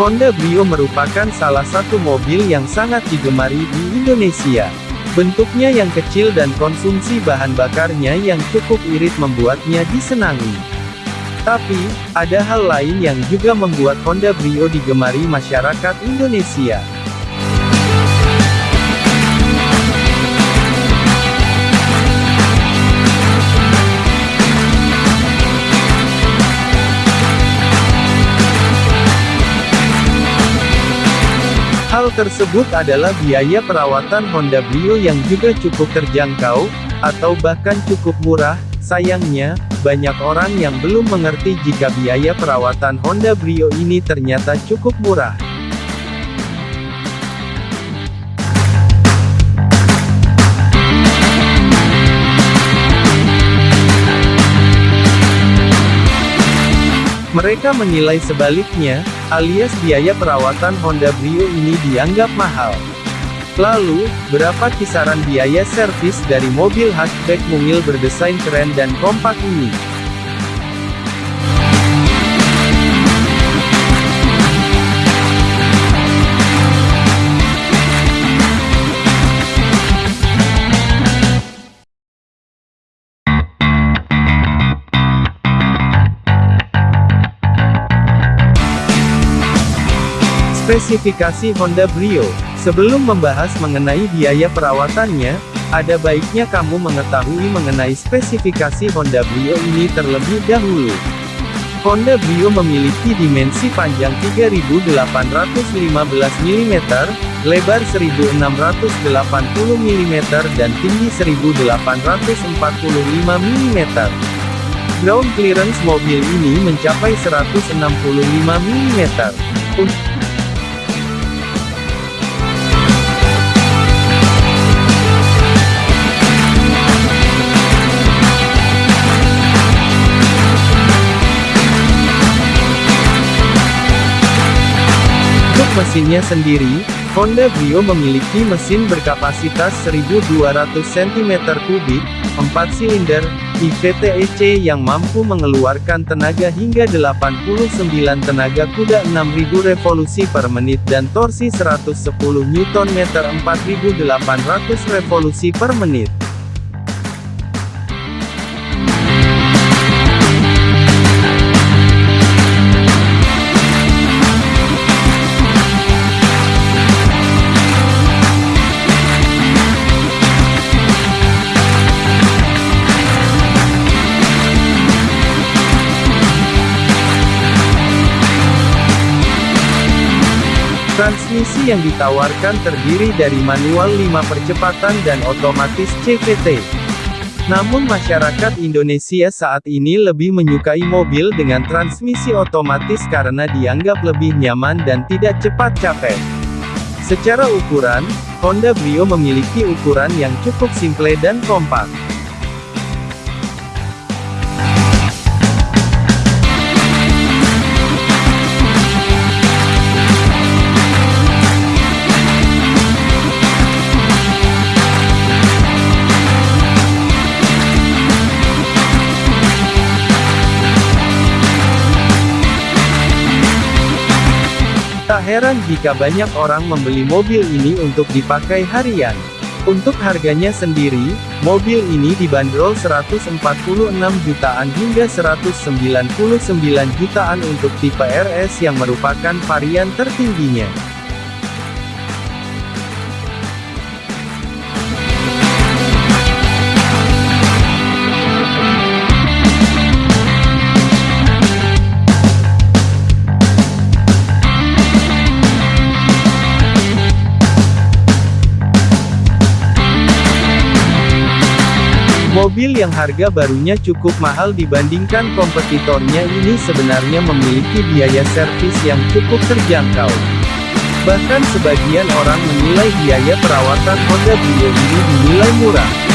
Honda Brio merupakan salah satu mobil yang sangat digemari di Indonesia. Bentuknya yang kecil dan konsumsi bahan bakarnya yang cukup irit membuatnya disenangi. Tapi, ada hal lain yang juga membuat Honda Brio digemari masyarakat Indonesia. Tersebut adalah biaya perawatan Honda Brio yang juga cukup terjangkau, atau bahkan cukup murah. Sayangnya, banyak orang yang belum mengerti jika biaya perawatan Honda Brio ini ternyata cukup murah. Mereka menilai sebaliknya, alias biaya perawatan Honda Brio ini dianggap mahal. Lalu, berapa kisaran biaya servis dari mobil hatchback mungil berdesain keren dan kompak ini? Spesifikasi Honda Brio Sebelum membahas mengenai biaya perawatannya, ada baiknya kamu mengetahui mengenai spesifikasi Honda Brio ini terlebih dahulu. Honda Brio memiliki dimensi panjang 3815 mm, lebar 1680 mm dan tinggi 1845 mm. Ground clearance mobil ini mencapai 165 mm. Mesinnya sendiri, Honda Brio memiliki mesin berkapasitas 1200 cm3, 4 silinder, IVTEC yang mampu mengeluarkan tenaga hingga 89 tenaga kuda 6000 revolusi per menit dan torsi 110 Nm 4800 revolusi per menit. Transmisi yang ditawarkan terdiri dari manual 5 percepatan dan otomatis CVT. Namun masyarakat Indonesia saat ini lebih menyukai mobil dengan transmisi otomatis karena dianggap lebih nyaman dan tidak cepat capek. Secara ukuran, Honda Brio memiliki ukuran yang cukup simple dan kompak. Heran jika banyak orang membeli mobil ini untuk dipakai harian. Untuk harganya sendiri, mobil ini dibanderol 146 jutaan hingga 199 jutaan untuk tipe RS yang merupakan varian tertingginya. Mobil yang harga barunya cukup mahal dibandingkan kompetitornya ini sebenarnya memiliki biaya servis yang cukup terjangkau. Bahkan sebagian orang menilai biaya perawatan Honda Brio ini dinilai murah.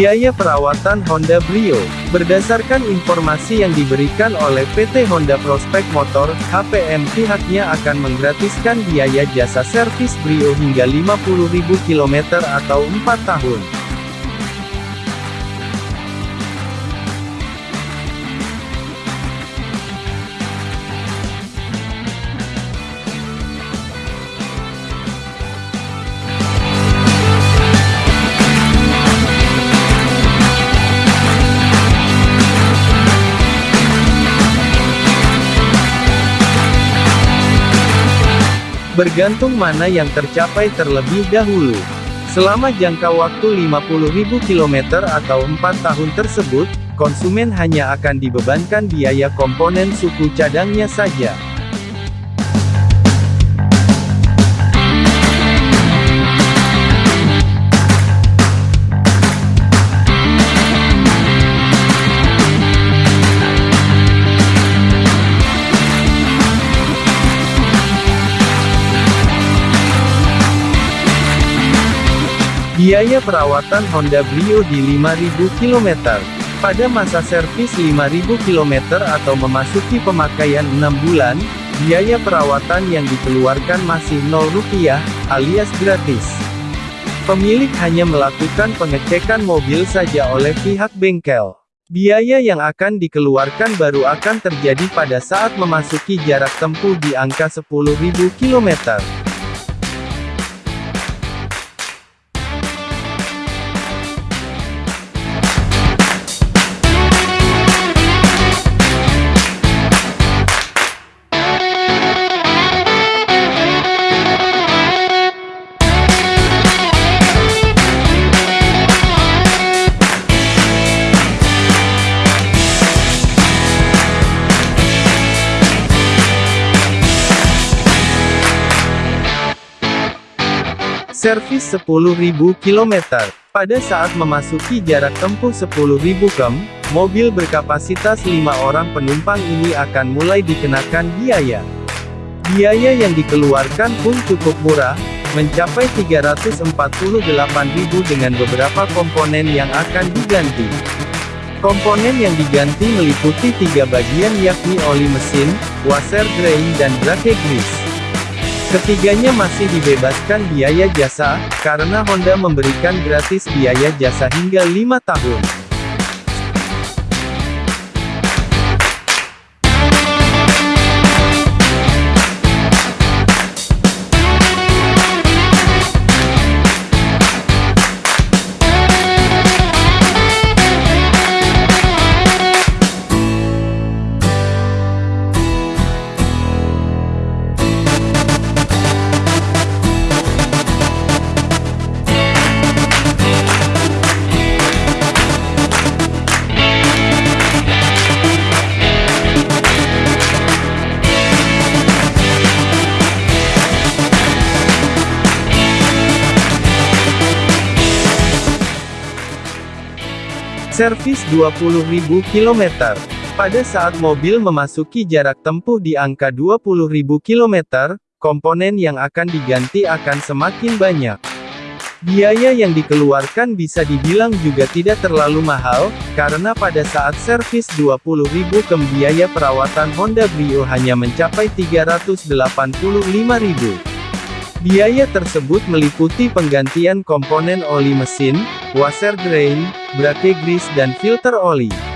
Biaya perawatan Honda Brio, berdasarkan informasi yang diberikan oleh PT Honda Prospek Motor, HPM pihaknya akan menggratiskan biaya jasa servis Brio hingga 50.000 km atau 4 tahun. Bergantung mana yang tercapai terlebih dahulu. Selama jangka waktu 50.000 km atau 4 tahun tersebut, konsumen hanya akan dibebankan biaya komponen suku cadangnya saja. Biaya perawatan Honda Brio di 5.000 km. Pada masa servis 5.000 km atau memasuki pemakaian 6 bulan, biaya perawatan yang dikeluarkan masih 0 rupiah, alias gratis. Pemilik hanya melakukan pengecekan mobil saja oleh pihak bengkel. Biaya yang akan dikeluarkan baru akan terjadi pada saat memasuki jarak tempuh di angka 10.000 km. Servis 10.000 km. Pada saat memasuki jarak tempuh 10.000 km, mobil berkapasitas 5 orang penumpang ini akan mulai dikenakan biaya. Biaya yang dikeluarkan pun cukup murah, mencapai 348.000 dengan beberapa komponen yang akan diganti. Komponen yang diganti meliputi tiga bagian yakni oli mesin, washer drain dan brake grease. Ketiganya masih dibebaskan biaya jasa, karena Honda memberikan gratis biaya jasa hingga 5 tahun. Servis 20.000 km. Pada saat mobil memasuki jarak tempuh di angka 20.000 km, komponen yang akan diganti akan semakin banyak. Biaya yang dikeluarkan bisa dibilang juga tidak terlalu mahal, karena pada saat servis 20.000 kem biaya perawatan Honda Brio hanya mencapai 385.000. Biaya tersebut meliputi penggantian komponen oli mesin, washer drain, brake grease dan filter oli.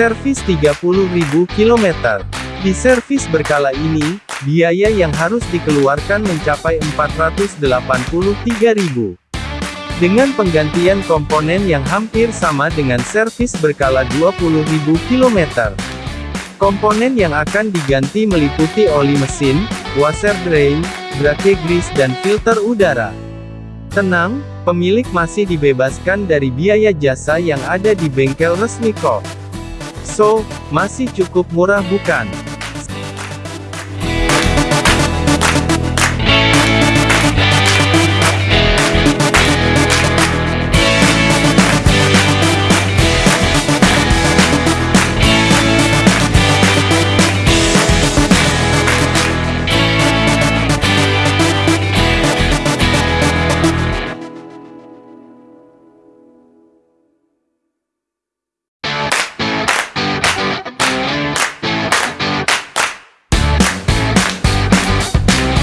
Servis 30.000 km. Di servis berkala ini, biaya yang harus dikeluarkan mencapai 483.000. Dengan penggantian komponen yang hampir sama dengan servis berkala 20.000 km. Komponen yang akan diganti meliputi oli mesin, washer drain, brake grease dan filter udara. Tenang, pemilik masih dibebaskan dari biaya jasa yang ada di bengkel resmi kok. So, masih cukup murah bukan?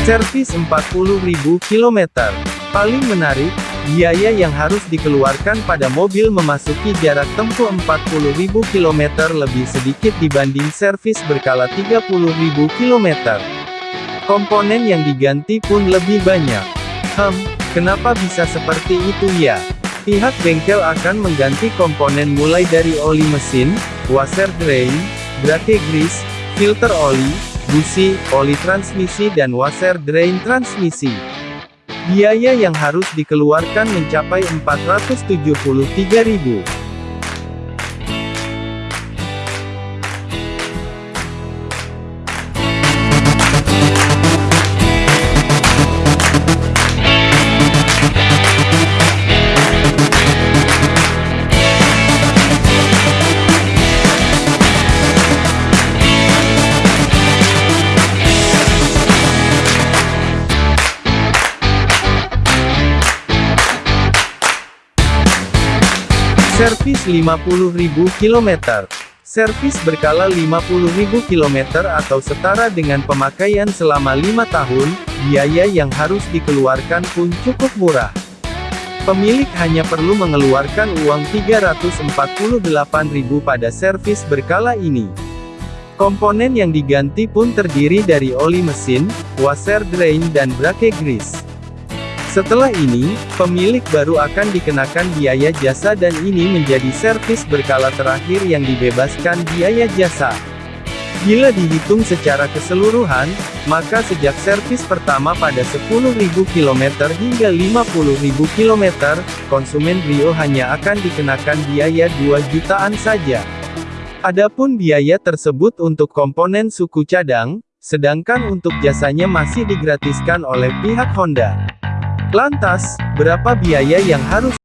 Servis 40.000 km. Paling menarik, biaya yang harus dikeluarkan pada mobil memasuki jarak tempuh 40.000 km lebih sedikit dibanding servis berkala 30.000 km. Komponen yang diganti pun lebih banyak. Hem, kenapa bisa seperti itu ya? Pihak bengkel akan mengganti komponen mulai dari oli mesin, washer drain, brake grease, filter oli, busi, oli transmisi dan washer drain transmisi. Biaya yang harus dikeluarkan mencapai 473.000. Servis 50.000 km. Servis berkala 50.000 km atau setara dengan pemakaian selama 5 tahun, biaya yang harus dikeluarkan pun cukup murah. Pemilik hanya perlu mengeluarkan uang 348.000 pada servis berkala ini. Komponen yang diganti pun terdiri dari oli mesin, washer drain dan brake grease. Setelah ini, pemilik baru akan dikenakan biaya jasa dan ini menjadi servis berkala terakhir yang dibebaskan biaya jasa. Bila dihitung secara keseluruhan, maka sejak servis pertama pada 10.000 km hingga 50.000 km, konsumen Brio hanya akan dikenakan biaya 2 jutaan saja. Adapun biaya tersebut untuk komponen suku cadang, sedangkan untuk jasanya masih digratiskan oleh pihak Honda. Lantas, berapa biaya yang harus